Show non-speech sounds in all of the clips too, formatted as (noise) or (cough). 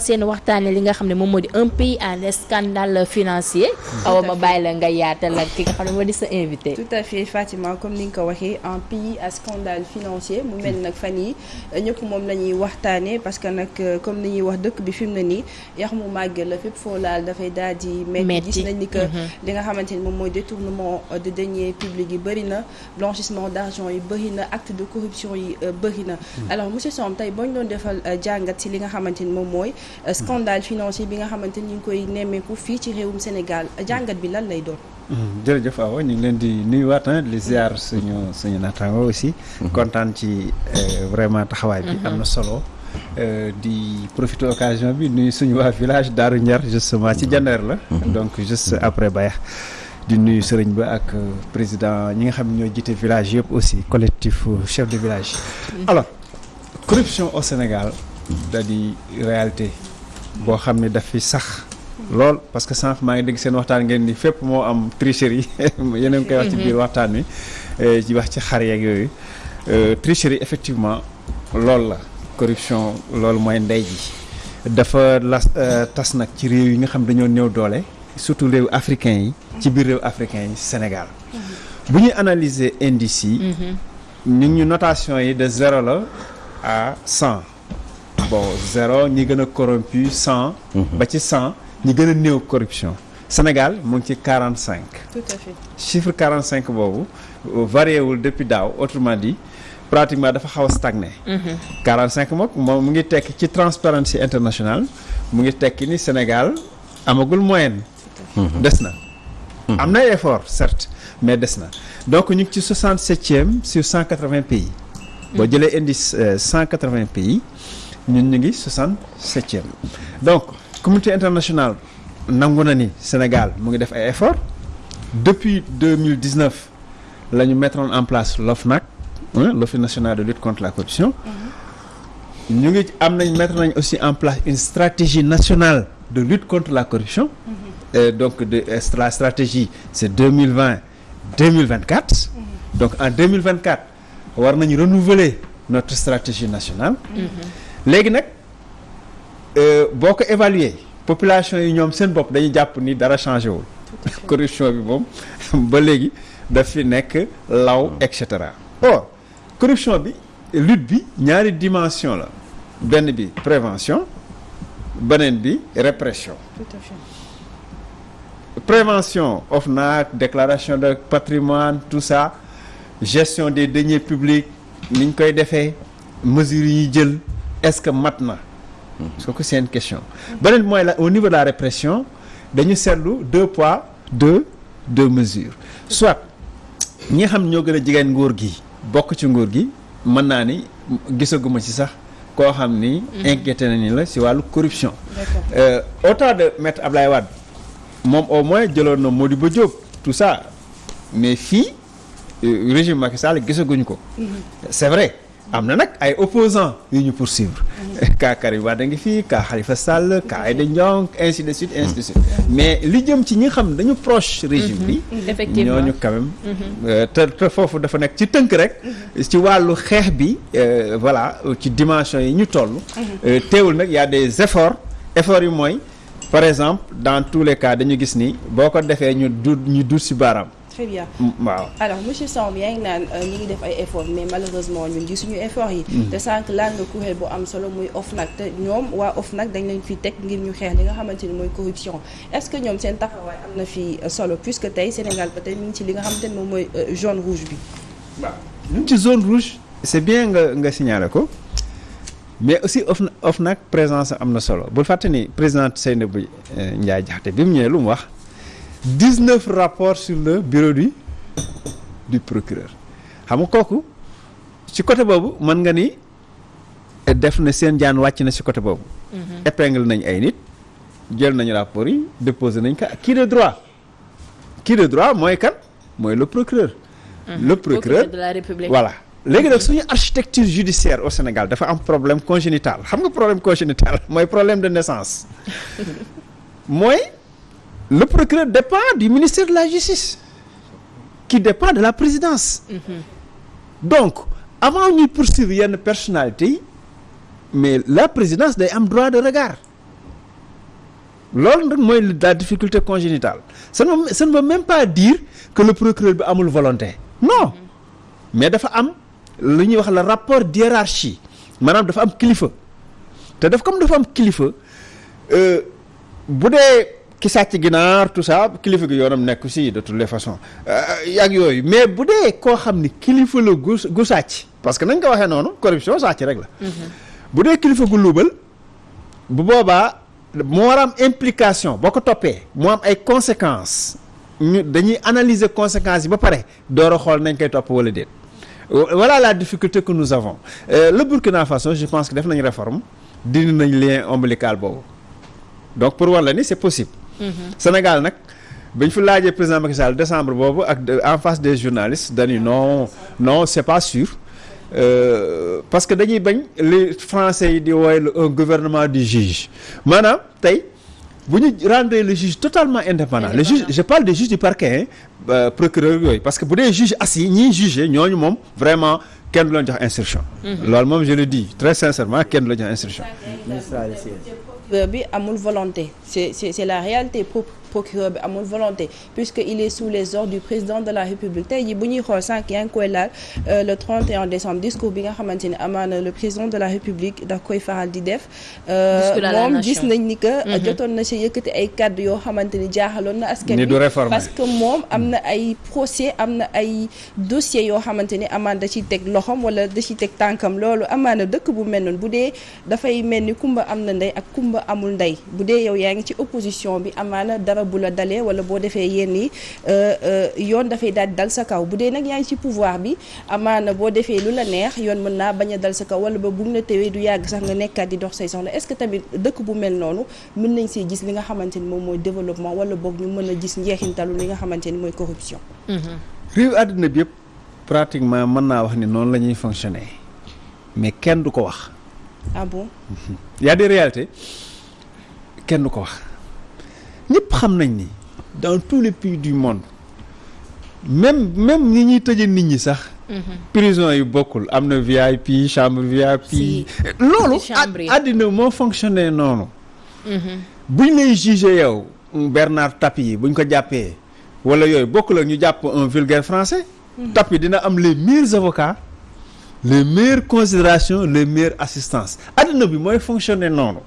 seen waxtaane li nga xam ne moom moo di un pays en scandale financier. Awa ma bàyyi la nga yaatal ak ki nga xam ne moo di sa invité. Tout à fait Fatima comme ni nga ko waxee un pays à scandale financier mu mel nag fan yi ñëpp moom la ñuy waxtaane parce que nag comme ni ñuy wax dëkk bi fi mu ne nii yax mu màgg la fépp foo laal dafay daal di metti. Gis nañ ni que li nga xamante ni moom mooy détournement de deniers publics yi bëri na blanchissement d'argent yi bëri na acte de corruption yi bëri na. Alors monsieur Somb tey boo ñu doon defal jàngat ci li nga xamante ni moom mooy scandale financier bi nga xamante ni ñu ngi koy nemmeeku fii ci réewum Sénégal jàngat bi lan lay doon? jërëjëf Awa ñu ngi leen di nuyuwaat di ziar suñu suñu naataango aussi. kontaan ci vraiment taxawaay bi. am na solo. di profiter occasion bi nuyu suñu waa village Daaru Njar justement ci jandeer la. donc juste après Bayax. di nuyu sëriñ ba ak président ñi nga xam ñoo jiite village yëpp aussi collectif chef de village. alors corruption au Sénégal. Da di réalité boo xam ne daf fi sax lool. parce que sànq maa ngi dégg seen waxtaan ngeen ni fépp moo am tricherie. (laughs) Yéen a ngi koy wax ci biir waxtaan wi. Ci wax ci xar yeeg yooyu. Tricherie effectivement la. Corruption loolu mooy ndey ji. Dafa las tas nag ci réew yi nga xam dañoo néew doole surtout réew africain yi ci biir réew africain yi Sénégal. Bu ñuy analyser indices yi ñu ñu notation yi de zéro la à cent bon zéro ñi gën a corrompu cent. Ba ci cent ñi gën a néew corruption. Sénégal mu ngi ci quarante cinq tout à fait. Chiffre quarante cinq boobu varié wul depuis daaw. Autrement dit pratiquement dafa xaw a stagné. Quarante cinq moom moom mu ngi tekki ci Transparency International. Mu ngi tekki ni Sénégal amagul moyenne. Des na. Am na effort certes mais des na. Donc ñu ngi ci soixante septième sur cent quatre vingt pays boo jëlee indice cent quatre vingt pays ñun ñu ngi soixante septième donc communauté internationale nangu na ni Sénégal mu ngi def ay efforts. Depuis deux mille dix neuf la ñu mettre en place l'OFNAC l'Office national de lutte contre la corruption. Ñu ngi am nañ mettre nañ aussi en place une stratégie nationale de lutte contre la corruption. Et donc de la stratégie c'est deux mille vingt deux mille vingt quatre donc en deux mille vingt quatre war nañu renouveler notre stratégie nationale léegi nag boo ko évaluer population yi ñoom seen bopp dañuy jàpp ni dara changé wul. (laughs) Corruption bi moom (laughs) ba léegi daf fi nekk law et cetera. Or corruption bi lutte bi ñaari dimension la. Benn bi prévention beneen bi répression. Tout à fait. Prévention OFNAC déclaration de patrimoine tout ça gestion des deniers publics ni ñu koy defee mesures yi ñuy jël est-ce que mat na? Parce que c'est une question. Beneen mooy la au niveau de la répression dañu seetlu deux poids deux deux mesures. Soit ñi nga xam ñoo gën a jigéen nguur gi bokk ci nguur gi mën naa ni gisaguma ci sax koo xam ni inquiété na ni la si wàllu corruption. Euh, au temps de maître Ablaye Wade moom au moins jëloon na Modibo Diop tout ça. Mais fii régime Macky Sall gisaguñu ko. C'est vrai am na nag ay opposants yu ñu poursuivre. (laughs) Kaa Karim Wade ngi fii Khalifa Sall Aïda Ndiong ainsi de suite ainsi de suite. Mais li jëm ci ñi xam dañu proche régime bi effectivement. ñooñu quand même te te foofu dafa nekk ci tënk rek. Ci wàllu xeex bi voilà ci dimension yi ñu toll. Teewul nag y a des efforts. Efforts mooy par exemple dans tous les cas dañu gis ni boo ko defee ñu du ñu dut ci baaraam très bien. Waaw. Alors monsieur Samb yaa ngi naan ñu ngi def ay efforts mais malheureusement ñun gisuñu efforts yi. Te sànq laal nga kuréel bu am solo muy OFNAC te ñoom waa OFNAC dañ leen fi teg ngir ñu xeex li nga xamante ni mooy corruption. Est-ce que ñoom seen taxawaay am na fi solo? Puisque tey Sénégal ba tey mi ngi ci li nga xamante ni moom mooy jaune rouge bi. Waaw. Ñu ngi ci zone rouge. C'est bien nga nga signaler ko. Mais aussi OFNAC OFNAC présence am na solo. Bul fàtte ni présidente Seynabou Ndiaye Diakhaté bi mu ñëwee lu mu wax 19 rapports sur le bureau du du procureur xam nga kooku ci côté boobu mën nga ni def na seen jaan wàcc na ci côté boobu. épingle nañ ay nit jël nañu rapports yi déposé nañ ko kii de droit? Kii de droit mooy kan? Mooy le procureur. le procureur de la République voilà. léegi nag suñu architecture judiciaire au Sénégal dafa am problème congénital xam nga problème congénital mooy problème de naissance (laughs) mooy. Le procureur dépend du ministère de la justice qui dépend de la présidence. Mmh. donc avant ñuy poursuivre yenn personnalités yi mais la présidence day am droit de regard. Mooy la difficulté congénitale. Ça ne ça ne veut même pas dire que le procureur bi amul volonté. Non. Mais dafa am lu ñuy wax la rapport d'hiérarchie dafa am kilifa. Te daf comme am kilifa bu dee ki sàcc ginaar tout ça kilifa gi yoonam nekk si de toutes les façons. Yàgg yooyu. Mais bu dee koo xam ni kilifa la gu gu sàcc parce que nañ ko waxee noonu corruption sàcc rek la. Bu dee kilifa gu luubal bu boobaa moo war am implication. Boo ko toppee moo am ay conséquences. Ñu dañuy analyser conséquences yi ba pare door a xool nañ koy topp wala déet. Voilà la difficulté que nous avons. Euh, le Burkina Faso je pense que def nañ réforme dindi nañ lien ombilical boobu. Donc pour war la ni c'est possible Sénégal nag bañ fi laajee président Macky Sall décembre boobu ak en face des journalistes dañu non non c'est pas sûr. Euh, parce que dañuy bañ li français yi di un gouvernement du juge. Maanaam tey bu ñu rendre le juge totalement indépendant le juge je parle des juges du parquet euh, procureur yooyu parce que bu dee juge assis ñiy juger ñooñu moom vraiment kenn du leen jox instruction. Loolu moom je le dis très sincèrement kenn du la jox instruction volonté. C'est la réalité pro procureur bi amul volonté puisque il est sous les ordres du président de la république. Tey jii bu ñuy xool sànq yaa ngi koy laal le 31 décembre discours bi nga xamante ni amaana le président de la république da koy faral di def. Moom gis nañ ni que jotoon na si yëkkati ay kàddu yoo xamante ni jaaxaloon na askan réformer. parce que moom am na ay procès am na ay dossiers yoo xamante ni amaana da ciy teg loxom wala da ciy teg tànkam. Loolu amaana dëkk bu mel noonu bu dee dafay mel ni kumba am na ndey ak kumba amul ndey bu dee yow yaa ngi ci opposition bi amaana dara bu la dalee wala boo defee yenn yi yoon dafay daal di dal sa kaw. Bu dee nag yaa ngi ci pouvoir bi amaana boo defee lu la neex yoon mën naa bañ a dal sa kaw wala ba bu la tewee du yàgg sax nga nekkaat di dox say soxla. Est-ce que tamit dëkk bu mel noonu mën nañ see gis li nga xamante ni moom mooy développement wala boog ñu mën a gis njeexintalu li nga xamante ni mooy corruption? Réew àddina bi yëpp pratiquement mën naa wax ni noonu la ñuy fonctionner mais kenn du ko wax. Ah bon? Y a des réalités kenn du ko wax. Ñëpp xam nañ ni dans tous les pays du monde même même ñi ñuy tëje nit ñi sax prison yi bokkul am na VIP chambre VIP loolu àddina moo fonctionné noonu. Buñ lay jugé yow Bernard Tapie buñ ko jàppee wala yooyu bokkul ak ñu jàpp un vulgaire français Tapie dina am les meilleurs avocats les meilleures considérations les meilleures assistances. Àddina bi mooy noonu.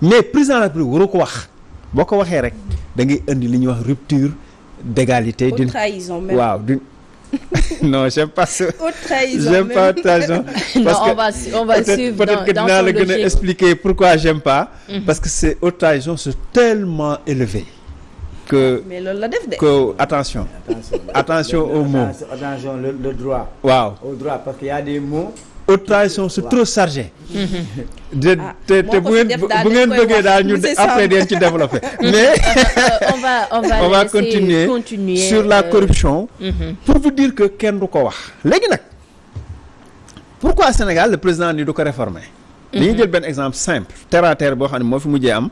Mais président de la République waru ko wax boo ko waxee rek da ngay indi li ñuy wax rupture d'égalité haute trahison même waaw d'une (laughs) non j'aime pas ça haute trahison (laughs) j'aime pas trahison (laughs) parce non, que on va on va suivre peut-être dans, que dinaa son la gën a expliquer pourquoi j'aime pas parce que c'est haute trahison c'est tellement élevé que mais loolu la def de que attention Attention aux mots. Attention, le droit. waaw Au droit, parce qu'il y a des mots. Haute trahison c'est trop chargé (laughs) de te moo te ko bu fi ngeen def daal bu ngeen dañ koy bëggee wax. daal ñu (laughs) Monsieur après Samb. deen ci développer (laughs) mais on va on va on va laisser continuer, continuer sur la euh, corruption mhm. pour vous dire que kenn du ko wax léegi nag pourquoi Sénégal le président ni du ko réformer? Dañuy jël benn exemple simple terre à terre boo xam ne moo fi mujjee am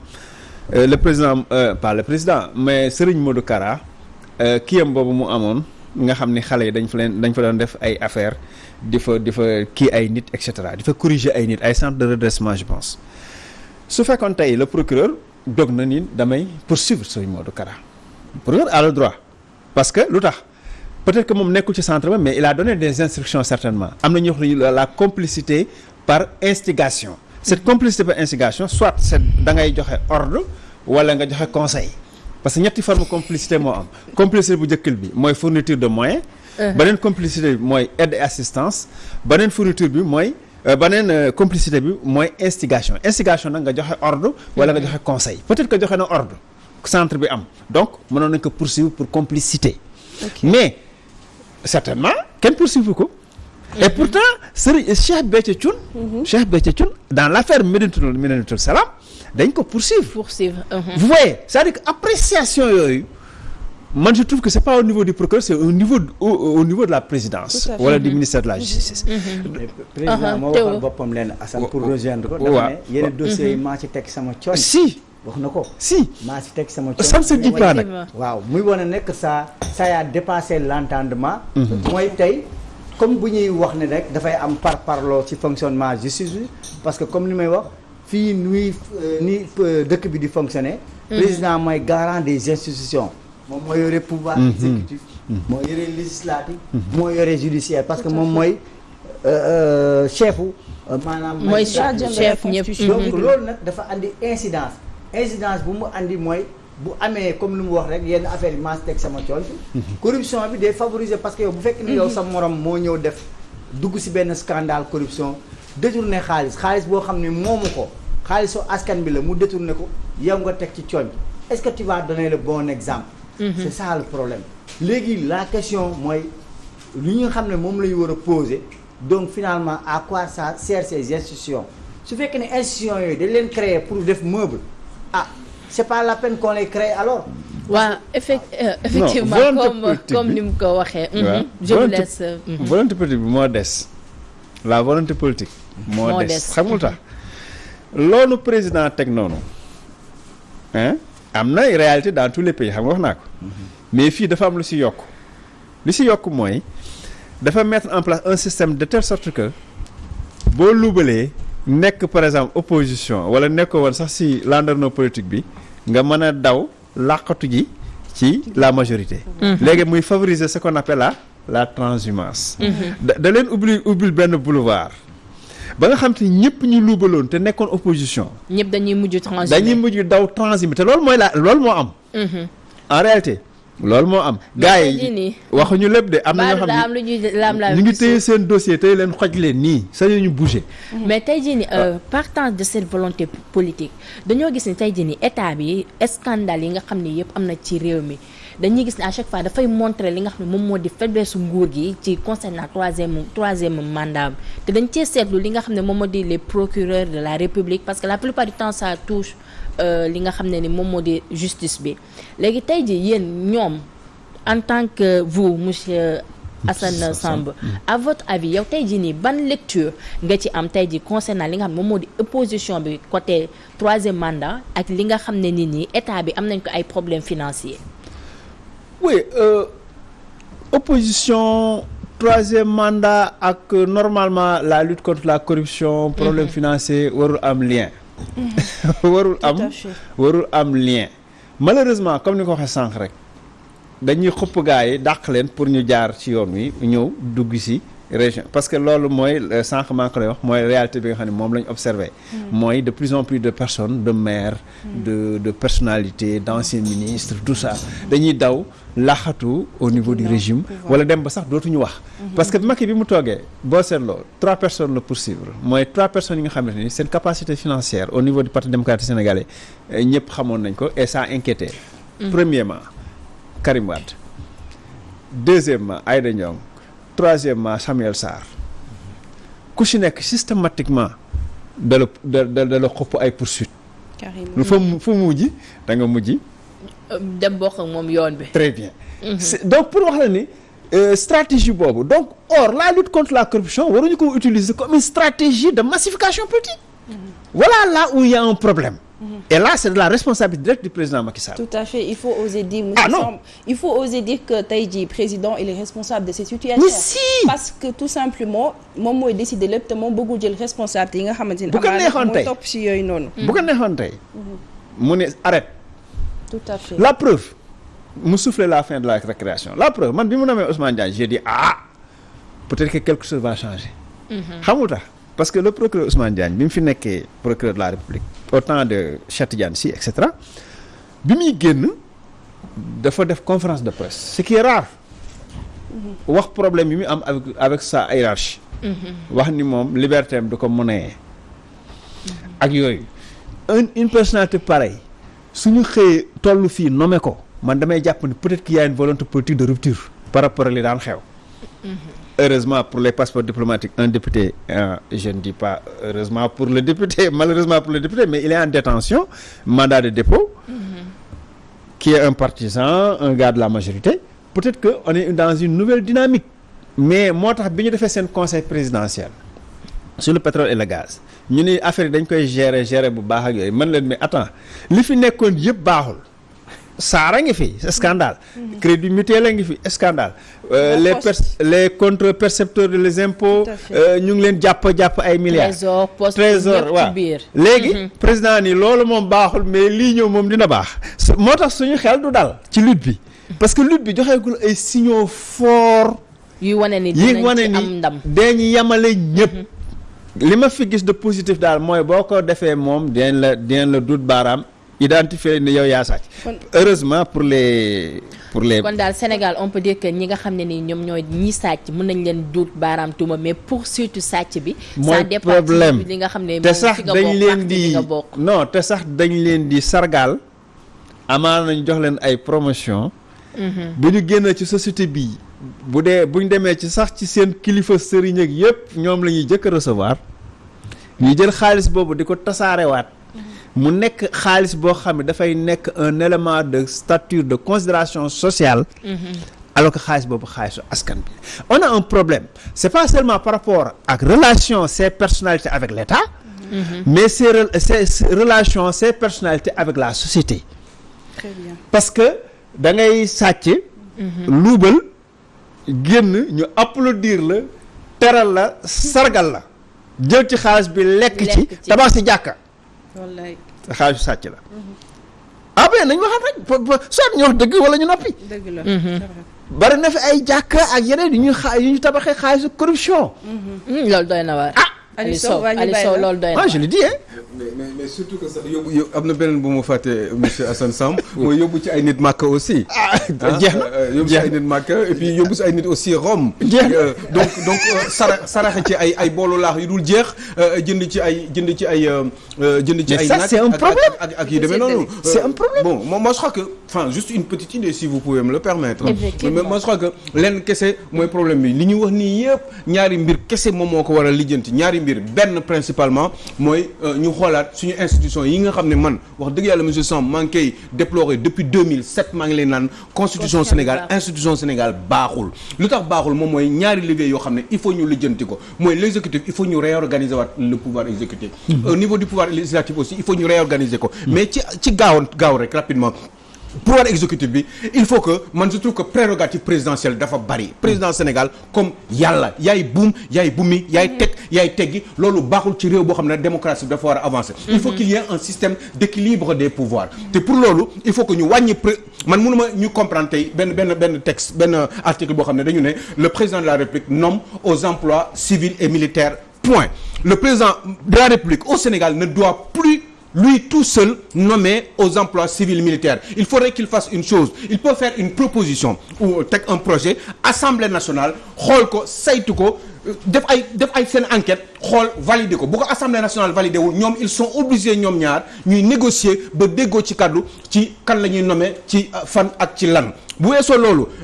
euh, le président euh, pas le président mais Serigne Modou Kara kiyam boobu mu amoon nga xam ni xale yi dañ fa leen dañ fa doon def ay affaires di fa di fa kii ay nit et cetera di fa corriger ay nit ay centre de redressement je pense. Su fekkoon tey le procureur dog na ni damay poursuivre Serigne Modou Kara. Procureur a le droit. Parce que lu tax? Peut-être que moom nekkul ci centre ba mais il a donné des instructions certainement. Am na ñu wax la la complicité par instigation. Cette complicité par instigation soit c'est da ngay joxe ordre wala nga joxe conseil parce que ñetti forme complicité moo am. Complicité bu njëkkal bi mooy fourniture de moyens. Beneen complicité bi mooy aide et assistance. Beneen fourniture bi mooy euh, beneen euh, complicité bi mooy instigation. Instigation nag nga joxe ordre wala nga joxe conseil. Peut-être que joxe na ordre centre bi am. Donc mënoon nañ ko poursuivre pour complicité. Mais certainement kenn poursuivre ko. Et pourtant Serigne Cheikh Béthio Thioune Cheikh Béthio Thioune dans l'affaire Médinatoul Médinatoul Salam dañ ko poursuivre. Poursuivre mhm. vous voyez c'est-à-dire que appréciation yooyu man je trouve que c'est pas au niveau du procureur c'est au niveau au, au niveau de la présidence wala du ministère de la justice. Mais président Uh-huh, moo Théo. waxal boppam leen Assane pour Wa- rejoindre ko. wa- dafa ne yeneen dossiers yi maa ci teg sama coñ. si. Wax na ko. Si. Maa teg sama ça ne se dit pas nag. Effectivement. waaw muy wane nekk ça ça a dépassé l'entendement. Mooy tey comme bu ñuy wax ne rek dafay am par parloo ci fonctionnement justice bi parce que comme li may wax fii nuy euh, ni euh, dëkk bi di fonctionner. Président mooy garant des institutions. Moom moo yore pouvoir exécutif. Moo yore législatif. Moo yore judiciaire. Parce que moom mooy euh, euh, maanaam mooy chef ñëpp. Donc loolu nag dafa andi incidence. Incidence bu mu andi mooy bu amee comme lu mu wax rek yenn affaire yi maa teg sama corruption bi day favoriser parce que yow bu fekk ni yow sa morom moo ñëw def dugg si benn scandale corruption détourné xaalis. Xaalis boo xam ne moomu ko xaalisu askan bi la mu détourné ko yow nga teg ci cooñ. Est-ce que tu vas donner le bon exemple? C'est ça le problème. Léegi la question mooy li ñu xam ne moom la ñu war a poser donc finalement à quoi ça sert ces institutions? Su fekkee ne institutions yooyu dañ leen créer pour def meuble ah c'est pas la peine qu'on les crée alors. Waaw effect euh, effectivement comme comme ni mu ko waxee. mhm. je vous volonté- laisse. euh, mhm. volonté politique bi moo des. La volonté politique moo des. xamul tax? Loolu président teg noonu hein am na réalité dans tous les pays xam nga wax naa ko. Mais fii dafa am lu si yokk li si yokk mooy dafa mettre en place un système de telle sorte que boo luubalee nekk par exemple opposition wala nekk woon sax si landerneau politique bi nga mën a daw làqatu ji ci la majorité. Léegi muy favoriser ce qu'on appelle la la transhumance. Da da leen ubbi ubbil benn boulevard ba nga xam te ñëpp ñu luubaloon te nekkoon opposition. Ñëpp dañuy mujj transhumé. dañuy mujj daw transhumé te loolu mooy la loolu moo am. Mhm. en réalité loolu moo am. Gars yi waxuñu lépp de am na ñoo xam ne ñu ngi téye seen dossier tey leen xoj leen nii sañu ñu bouger. Mais tey jii nii euh, partant de cette volonté politique dañoo gis ni tey jii nii état bi scandale yi nga xam ni yëpp am na ci réew mi dañuy gis ne à chaque fois dafay montrer li nga xam ne moom moo di faiblesse nguur gi ci concernant troisième troisième mandat te dañ cee seetlu li nga xam ne moom moo di les procureurs de la république parce que la plupart du temps ça touche euh, li nga xam ne ni moom moo di justice bi. Léegi tey jii yéen ñoom en tant que vous monsieur Assane Samb à votre avis yow tey jii nii ban lecture nga ci am tey jii concernant li nga xam ne moom moo di opposition bi côté troisième mandat ak li nga xam ne nit ñi état bi am nañ ko ay problèmes financiers? Oui euh, opposition troisième mandat ak euh, normalement la lutte contre la corruption problème financier warul am lien. (laughs) Warul à am warul am lien. Malheureusement comme ni ko waxee sànq rek dañuy xupp gaa yi dàq leen pour ñu jaar ci yoon wi ñëw dugg région. Parce que loolu mooy euh, sànq maa ngi ko lay wax mooy réalité bi nga xam ne moom la ñu observé mooy de plus en plus de personnes de maires de de personnalités d'anciens ministres tout ça dañuy daw laxatu au niveau du régime wala dem ba sax dootuñu wax. Parce que Macky bi mu toogee boo seetloo trois personnes la poursuivre. Mooy trois personnes yi nga xamante ni seen capacité financière au niveau du parti démocratique sénégalais euh, ñëpp xamoon nañ ko et ça inquiétait premièrement Karim Wade. Deuxièmement Aïda Ndiong troisièmement Samuel Sarr. Ku si nekk systématiquement da la da da da la xopp ay poursuites. Carrément. lu fa mu fu mu mujj da nga mujj. Dem bokk ak moom yoon bi. très bien. C'est- donc pour wax la ni euh, stratégie boobu donc or la lutte contre la corruption waruñu ko utiliser comme une stratégie de massification politique. Voilà là où il y a un problème et là c'est de la responsabilité directe du président Macky Sall Tout à fait, il faut oser dire, Ah, monsieur non. Il faut oser dire que Taïdi, président, il est responsable de cette situation. mais si parce que tout simplement moom mooy décider lépp te moom bëggul jël responsabilité yi nga xamante ni Bu ko neexoon mooy tey. topp si yooyu noonu. bu ko neexoon tey mu ne arrête tout à fait. la preuve mu souffler la fin de la récréation la preuve man bi mu nommé Ousmane Diagne j'ai dit ah peut-être que quelque chose va changer xamul tax parce que le procureur Ousmane Diagne bi mu fi nekkee procureur de la République au temps de Cheikh Tidiane Sy et cetera bi muy génn dafa def conférence de presse. Ce qui est rare. Wax problème yi mu am avec avec sa hiérarchie. Wax ni moom liberté am du ko monnaie ak yooyu. Un une personnalité pareille suñu xëyee toll fii nommé ko man damay jàpp ni peut-être qu'il y a une volonté politique de rupture par rapport li daan xew heureusement pour les passeports diplomatiques un député euh, je ne dis pas heureusement pour le député (laughs) malheureusement pour le député mais il est en détention mandat de dépôt qui est un partisan un gars de la majorité. Peut-être que on est dans une nouvelle dynamique. Mais bi ñu defee seen conseil présidentiel sur le pétrole et le gaz ñu ni affaire koy gérer gérer mais attends li fi nekkoon Saara ngi fi scandale. Crédit mutuel a ngi fi scandale. Euh, les Poste. per les contre-percepteurs de les impôts euh, ñu ngi leen jàpp jàpp ay milliards. Trésor waaw. léegi président ni loolu moom baaxul mais lii ñëw moom dina baax. Su- moo tax suñu xel du dal ci lutte bi. Parce que lutte bi joxeegul ay signaux forts. Wane ni am ndam. dañu ñëpp. Li ma fi gis de positif daal mooy boo ko defee moom dinañ la dinañ la dut baaraam identifier ni yow yaa sàcc. Heureusement pour les pour les kon daal Sénégal on peut dire que ñi nga xam ne ni ñoom ñooy ñi sàcc mën nañ leen duut baaraam tuuma mais pour surtout sàcc bi ça dépend li nga xam ne te sax dañ leen di non te sax dañ leen di sargal. Amaan nañ jox leen ay promotion. Bu ñu génn ci société bi bu dee bu ñu demee ci sax ci seen kilifa sëriñ ak yëpp ñoom la ñuy jëkk recevoir. Ñu jël xaalis boobu di ko tasaarewaat mu nekk xaalis boo xam ne dafay nekk un élément de stature de considération sociale. Alors que xaalis boobu xaalisu askan bi on a un problème. c'est pas seulement par rapport ak relation ces personnalités avec l'État. Mais ces rel- ces ces relations ces personnalités avec la société. Très bien. parce que da ngay sàcc luubal génn ñu applaudir la teral la sargal la. jël ci xaalis bi lekk ci tabax jàkka wallaay. xaalisu sàcc la. Ah ben nañ waxaat rek soit ñu wax dëgg wala ñu noppi. Dëgg la bari na fi ay jàkka ak yeneen yu ñuy xa yu ñu tabaxee xaalisu corruption. Hmm, loolu doy na waar. Aliou Aliou Sow Aliou Sow loolu doy na je le dis hein mais surtout que sax yóbbu yóbbu am na beneen bu mu fàtte monsieur Assane Samb (laughs) mooy yóbbu ci ay nit Màkka aussi. ah ah, jeex na euh, yóbbu ci ay nit Màkka et puis yóbbu si ay nit aussi Rome. Jeex. Euh, donc donc euh, sara saraxe ci ay ay boolu laax yu dul jeex jënd ci ay jënd ci ay jënd ci ay. ça, nag c'est un problème. ak ak yu demee noonu. C'est un problème. bon moi, moi je crois que enfin juste une petite idée si vous pouvez me le permettre. Effectivement. mais moi je crois que lenn kese mooy problème bi li ñu wax nii yëpp ñaari mbir kese moom moo ko war a lijjanti ñaari mbir benn principalement mooy euh, ñu xoolaat suñu institution yi nga xam ne man wax dëgg yàlla monsieur Samb maa ngi koy déplorer depuis 2007 maa ngi leen naan constitution Sénégal institution Sénégal baaxul. Lu tax baaxul moom mooy ñaari liggéey yoo xam ne il faut ñu lijjanti ko. Mooy l'exécutif il faut ñu réorganiser waat le pouvoir exécutif. Au niveau du pouvoir législatif aussi il faut ñu réorganiser ko. Mais ci ci gaaw gaaw rek rapidement pouvoir exécutif bi il faut que man je trouve que prérogative présidentielle dafa bari. Président Sénégal comme yàlla yaay buum yaay bumi yaay teg yaay teggi loolu baaxul ci réew boo xam ne démocratie bi dafa war a avancer. Il faut qu'il y ait un système d'équilibre des pouvoirs. Te pour loolu il faut que ñu wàññi pré man mënuma ñu comprendre tey benn benn benn texte benn article boo xam ne dañu ne le président de la République nomme aux emplois civils et militaires point. Le président de la République au Sénégal ne doit plus lui tout seul nommé aux emplois civils militaires. Il faudrait qu'il fasse une chose. Il peut faire une proposition ou un projet Assemblée nationale xool ko saytu ko euh, def ay def ay enquête xool valider ko. Bu Assemblée nationale validé wul ñoom ils sont obligés ñoom ñaar ñuy négocier ba déggoo ci kaddu ci kan la ñuy nommer ci euh, fan ak ci lan. Bu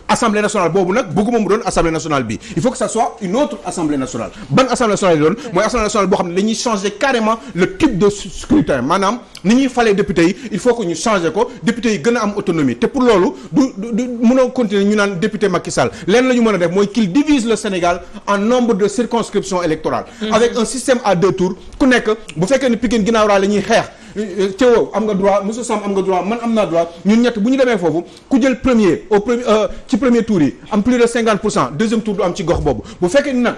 Assemblée nationale boobu nag bëgguma mu doon Assemblée nationale bi. Il faut que ça soit une autre Assemblée nationale. Ban Assemblée nationale yi doon? Mooy Assemblée nationale boo xam ne changer carrément le type de scrutin. Maanaam ni ñuy falee député il faut que ñu changer ko. Député yi gën a autonomie. Te pour loolu du du mënoo continuer ñu naan député Macky Sall. Leen la ñu mën qu'il divise le Sénégal en nombre de circonscriptions électorales. Avec un système à deux tours ku nekk bu fekkee ne Pikine ginnaaw raay la ñuy xeex Théo am nga droit monsieur Sam am nga droit man am naa droit. Ñun ñett bu ñu demee foofu ku jël premier au premier ci premier tour yi am plus de 50 pour cent deuxième tour du am ci gox boobu. Bu fekkee ni nag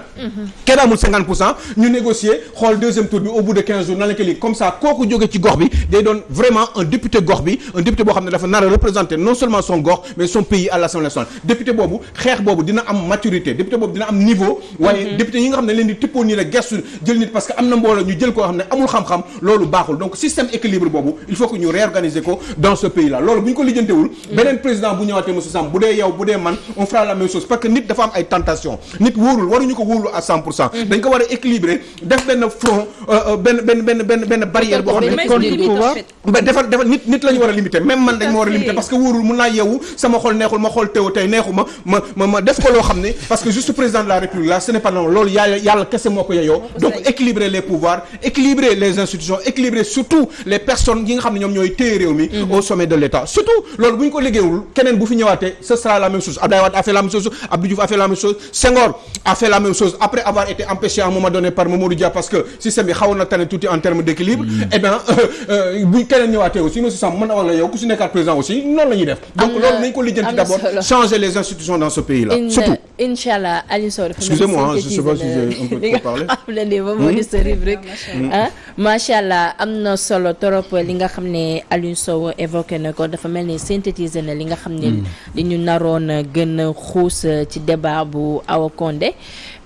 kenn amul 50 pour cent ñu négocier xool deuxième tour bi au bout de 15 jours nan la ko lii comme ça kooku jóge ci gox bi day doon vraiment un député gox bi un député boo xam ne dafa nar a représenter non seulement son gox mais son pays à l'Assemblée nationale. Député boobu xeex boobu dina am maturité député boobu dina am niveau waaye député yi nga xam ne leen di tippoo nii rek gestu jël nit parce que am na mbooloo ñu jël koo xam ne amul xam-xam loolu baaxul. Donc système équilibre boobu il faut que ñu réorganiser ko dans ce pays là loolu bu ñu ko lijjantewul beneen président bu ñëwaatee Samb bu dee yow bu dee man on fera la même chose. Parce que nit dafa am ay tentation nit wóorul waruñu ko wóorlu à 100 pour cent. Dañ ko war a équilibrer def benn front benn benn benn benn benn barrière boo xam ne contre defal defal nit nit la ñu war a limiter. Même man dañ ma war a limiter parce que wóorul mun naa yeewu sama xol neexul ma xool teew tey neexu ma ma ma ma def ko loo xam ne parce que juste président de la république là ce n'est pas normal. Loolu yàlla yàlla kese moo ko yeyoo. Donc équilibrer les pouvoirs équilibrer les institutions équilibrer surtout les personnes yi nga xam ne ñoom ñooy téye réew mi au sommet de l'État. Surtout loolu bu ñu ko liggéeyul keneen bu fi ñëwaatee ce sera la même chose. Abdoulaye Wade a fait la même chose Abdou Diouf a fait la même chose Senghor a fait la même chose. Après avoir été empêché à un moment donné par Mamadou Dia parce que système bi xawoon na tane tuuti en termes d'équilibre eh bien bu keneen ñëwaatee aussi monsieur Samb mën na wax la yow ku si nekkaat président aussi noonu la ñuy def. Donc loolu nañ ko lijjanti d'abord changer les institutions dans ce pays là surtout. Incha allah Aliou Sow dafa Excusez-moi, hein, je sais pas si j'ai un peu li nga trop parlé. xam ne nii moom moo di sa rubrique ah macha allah am na solo trop li nga xam ne Aliou Sow évoqué na ko dafa mel ni synthétiser na li nga xam ne li ñu naroon a gën a xuus ci débat bu Awa Condé.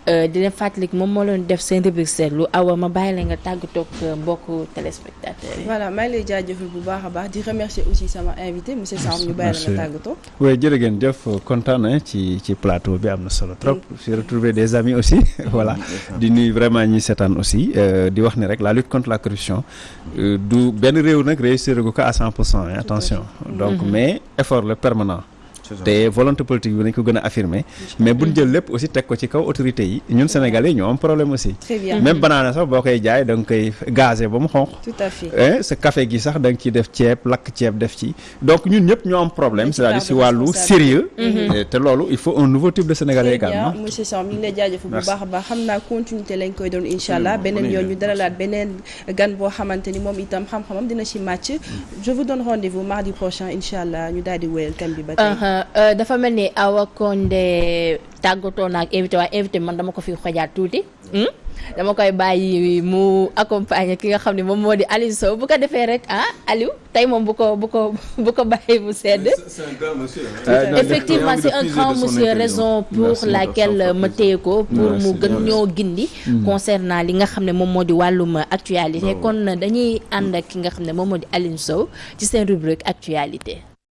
Di leen fàttali moom moo leen def seen rubrique seetlu. Awa ma bàyyi la nga tàggatoo ak mbokku téléspectateurs yi. voilà maa ngi lay jaajëfal bu baax a baax di remercier aussi sama invité monsieur Samb ñu bàyyi la Merci. nga tàggatoo. oui jërë ngeen jëf kontaan na ci ci plateau bi am na solo trop. J'ai retrouvé des amis aussi (laughs) voilà. Di nuyu vraiment ñi seetaan aussi euh, di wax ni rek la lutte contre la corruption euh, du benn réew nag réussir ko à 100 pour cent hein, attention. Donc mais effort le permanent te volonté politique bi nañ ko gën a affirmer. Mais buñ jël lépp aussi teg ko ci kaw autorités yi ñun sénégalais ñoo am problème aussi. Très bien. Même banaana sax boo koy jaay da nga koy gazé ba mu xonq. Tout à fait. eh sa café gi sax da nga ciy def ceeb lakk ceeb def ci. Donc ñun ñëpp ñoo am problème c'est-à-dire si wàllu sérieux. Et te loolu il faut un nouveau type de sénégalais également. monsieur Samb ñu ngi lay jaajëfal bu baax a baax. Xam naa continuité lañ koy doon incha allah. Beneen yoon ñu dalalaat beneen gan boo xamante ni moom itam xam-xamam dina ci màcc. Je vous donne rendez-vous mardi prochain incha allah. Ñu daal di wéyal thème bi ba tey. Uh-huh. Euh, dafa mel ni Awa Condé tàggatoo na ak invité waaye invité man dama ko fi xojaat tuuti. Hmm? dama koy bàyyi mu accompagner ki nga xam ne moom moo di Aliou Sow. Bu ko defee rek ah Aliou tey moom bu ko bu ko bu ko bàyyi mu sedd. Euh, effectivement c'est un grand monsieur raison pour laquelle ma téye ko pour mu gën ñoo gindi concernant li nga xam ne moom moo di wàllum actualité. Kon dañuy ànd ak ki nga xam ne moom moo di Aliou Sow ci seen rubrique actualité.